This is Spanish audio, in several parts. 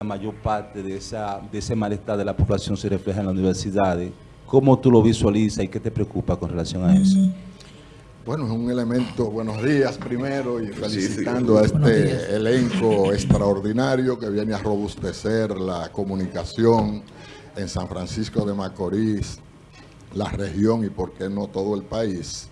la mayor parte de, esa, de ese malestar de la población se refleja en las universidades. ¿Cómo tú lo visualizas y qué te preocupa con relación a eso? Bueno, es un elemento, buenos días primero y felicitando a este elenco extraordinario que viene a robustecer la comunicación en San Francisco de Macorís, la región y por qué no todo el país.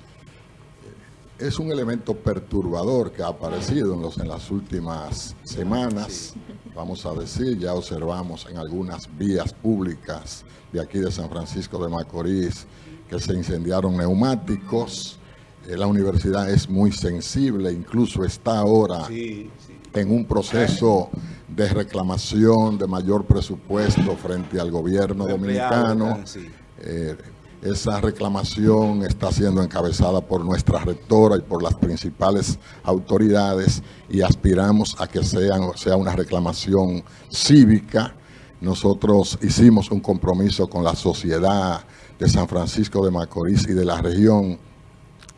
Es un elemento perturbador que ha aparecido en, los, en las últimas semanas, vamos a decir, ya observamos en algunas vías públicas de aquí de San Francisco de Macorís que se incendiaron neumáticos, eh, la universidad es muy sensible, incluso está ahora en un proceso de reclamación de mayor presupuesto frente al gobierno dominicano. Eh, esa reclamación está siendo encabezada por nuestra rectora y por las principales autoridades y aspiramos a que sea una reclamación cívica. Nosotros hicimos un compromiso con la sociedad de San Francisco de Macorís y de la región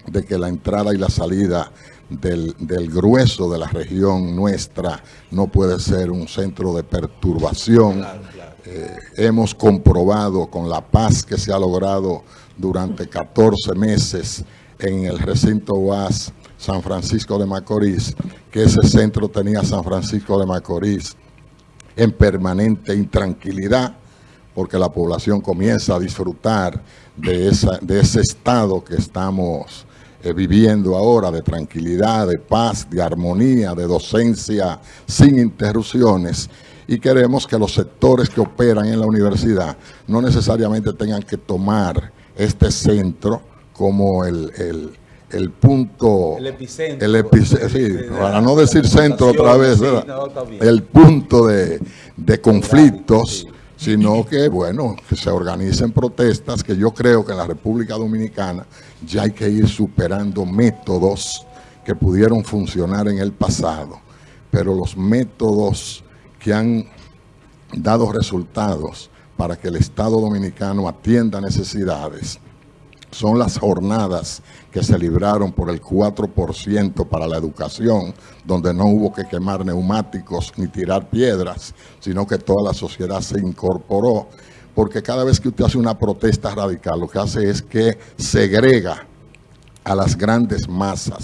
de que la entrada y la salida del, grueso de la región nuestra no puede ser un centro de perturbación. Eh, hemos comprobado con la paz que se ha logrado durante 14 meses en el recinto UAS San Francisco de Macorís, que ese centro tenía San Francisco de Macorís en permanente intranquilidad, porque la población comienza a disfrutar de, ese estado que estamos eh, viviendo ahora de tranquilidad, de paz, de armonía, de docencia sin interrupciones y queremos que los sectores que operan en la universidad no necesariamente tengan que tomar este centro como el, el, punto... El epicentro. El sí, para no decir centro otra vez, el punto de, de conflictos sino que, bueno, que se organicen protestas, que yo creo que en la República Dominicana ya hay que ir superando métodos que pudieron funcionar en el pasado, pero los métodos que han dado resultados para que el Estado Dominicano atienda necesidades son las jornadas que se libraron por el 4% para la educación, donde no hubo que quemar neumáticos ni tirar piedras, sino que toda la sociedad se incorporó, porque cada vez que usted hace una protesta radical, lo que hace es que segrega a las grandes masas.